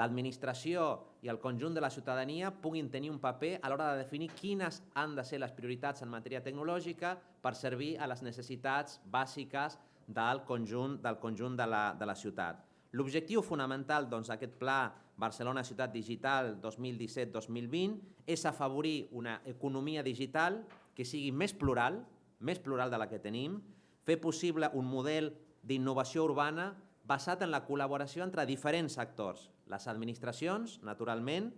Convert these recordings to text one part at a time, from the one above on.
l'administració i el conjunt de la ciutadania puguin tenir un paper a l'hora de definir quines han de ser les prioritats en matèria tecnològica per servir a les necessitats bàsiques del conjunt, del conjunt de, la, de la ciutat. L'objectiu fonamental doncs, d'aquest doncs, pla Barcelona Ciutat Digital 2017-2020 és afavorir una economia digital que sigui més plural, més plural de la que tenim, fer possible un model d'innovació urbana basat en la col·laboració entre diferents actors, les administracions, naturalment,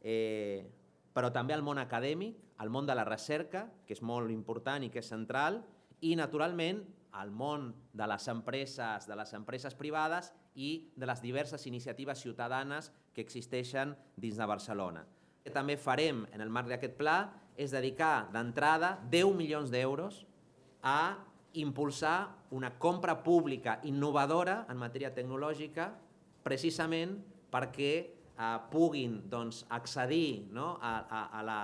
eh, però també el món acadèmic, el món de la recerca, que és molt important i que és central, i, naturalment, el món de les empreses, de les empreses privades i de les diverses iniciatives ciutadanes que existeixen dins de Barcelona. Que també farem, en el marc d'aquest pla, és dedicar d'entrada 10 milions d'euros a impulsar una compra pública innovadora en matèria tecnològica precisament perquè eh, puguin doncs, accedir no, a, a, la,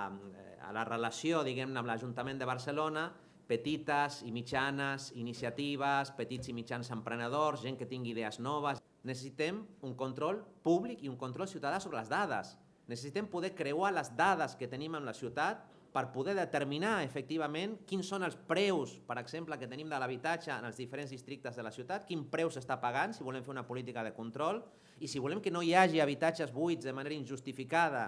a la relació diguem amb l'Ajuntament de Barcelona petites i mitjanes iniciatives, petits i mitjans emprenedors, gent que tingui idees noves. Necessitem un control públic i un control ciutadà sobre les dades. Necessitem poder creuar les dades que tenim en la ciutat per poder determinar efectivament quins són els preus, per exemple, que tenim de l'habitatge en els diferents districtes de la ciutat, quin preu s'està pagant, si volem fer una política de control, i si volem que no hi hagi habitatges buits de manera injustificada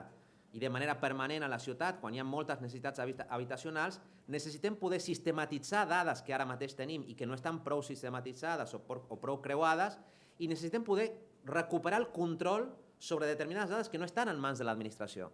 i de manera permanent a la ciutat, quan hi ha moltes necessitats habitacionals, necessitem poder sistematitzar dades que ara mateix tenim i que no estan prou sistematitzades o, prou creuades, i necessitem poder recuperar el control sobre determinades dades que no estan en mans de l'administració.